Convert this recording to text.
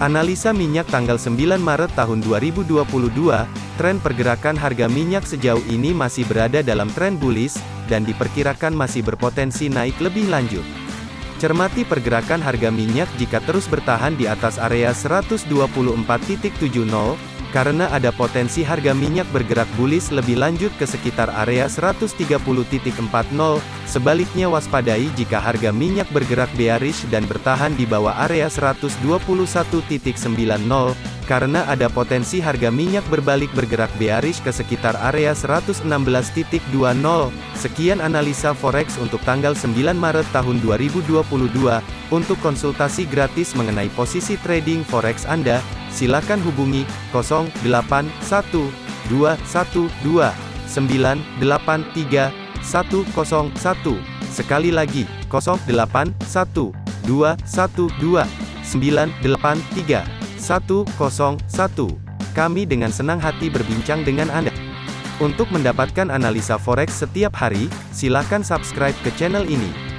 Analisa minyak tanggal 9 Maret tahun 2022, tren pergerakan harga minyak sejauh ini masih berada dalam tren bullish, dan diperkirakan masih berpotensi naik lebih lanjut. Cermati pergerakan harga minyak jika terus bertahan di atas area 124.70, karena ada potensi harga minyak bergerak bullish lebih lanjut ke sekitar area 130.40, sebaliknya waspadai jika harga minyak bergerak bearish dan bertahan di bawah area 121.90, karena ada potensi harga minyak berbalik bergerak bearish ke sekitar area 116.20. Sekian analisa forex untuk tanggal 9 Maret tahun 2022. Untuk konsultasi gratis mengenai posisi trading forex Anda, silakan hubungi 081212983101. Sekali lagi, 081212983101. Kami dengan senang hati berbincang dengan Anda. Untuk mendapatkan analisa forex setiap hari, silakan subscribe ke channel ini.